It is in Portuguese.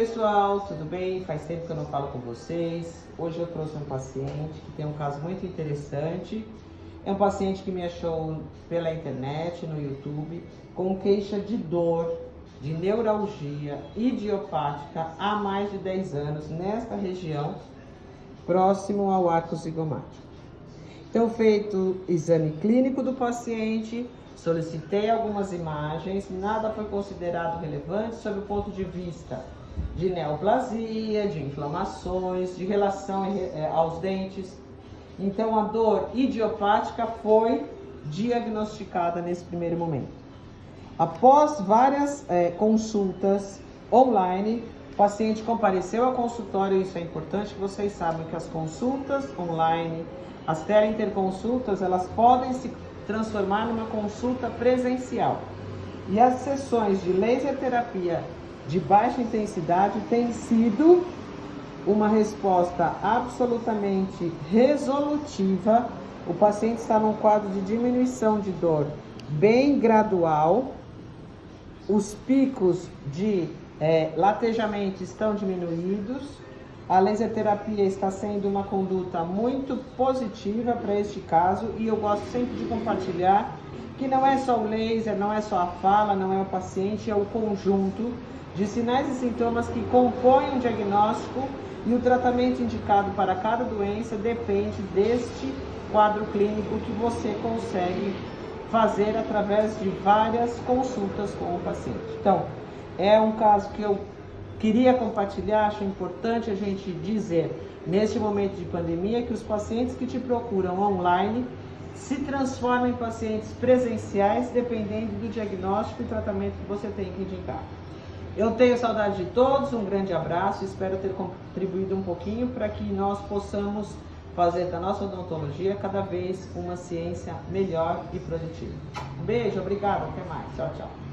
Pessoal, tudo bem? Faz tempo que eu não falo com vocês. Hoje eu trouxe um paciente que tem um caso muito interessante. É um paciente que me achou pela internet, no YouTube, com queixa de dor, de neuralgia idiopática há mais de 10 anos nesta região, próximo ao arco zigomático. Então, feito exame clínico do paciente, solicitei algumas imagens, nada foi considerado relevante sob o ponto de vista de neoplasia, de inflamações, de relação eh, aos dentes. Então, a dor idiopática foi diagnosticada nesse primeiro momento. Após várias é, consultas online, o paciente compareceu ao consultório, isso é importante que vocês saibam que as consultas online, as teleinterconsultas, elas podem se transformar numa consulta presencial. E as sessões de laser terapia de baixa intensidade tem sido uma resposta absolutamente resolutiva. O paciente está num quadro de diminuição de dor bem gradual. Os picos de é, latejamento estão diminuídos. A laser terapia está sendo uma conduta muito positiva para este caso e eu gosto sempre de compartilhar que não é só o laser, não é só a fala, não é o paciente, é o conjunto de sinais e sintomas que compõem o diagnóstico e o tratamento indicado para cada doença depende deste quadro clínico que você consegue fazer através de várias consultas com o paciente. Então, é um caso que eu queria compartilhar, acho importante a gente dizer neste momento de pandemia que os pacientes que te procuram online se transformam em pacientes presenciais dependendo do diagnóstico e tratamento que você tem que indicar. Eu tenho saudade de todos, um grande abraço, espero ter contribuído um pouquinho para que nós possamos fazer da nossa odontologia cada vez uma ciência melhor e produtiva. Um beijo, obrigado, até mais. Tchau, tchau.